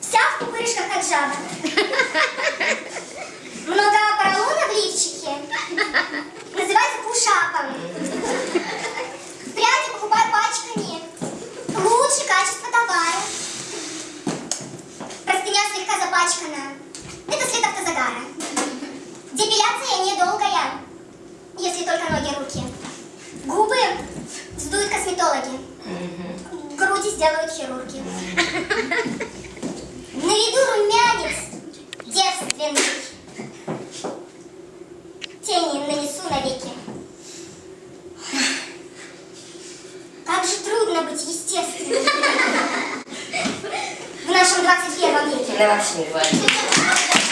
Вся в пупырышках, как жаба. Много поролона в лифчике. Называется пушапом. Пряди покупаю пачками. Лучше качество товара. Простыня слегка запачкана. Это след автозагара. Депиляция недолгая, если только ноги и руки. Губы сдуют косметологи. Сделают хирурги. На виду румянец девственный. Тени нанесу навеки. Как же трудно быть естественным в нашем 21 веке. Мене вообще.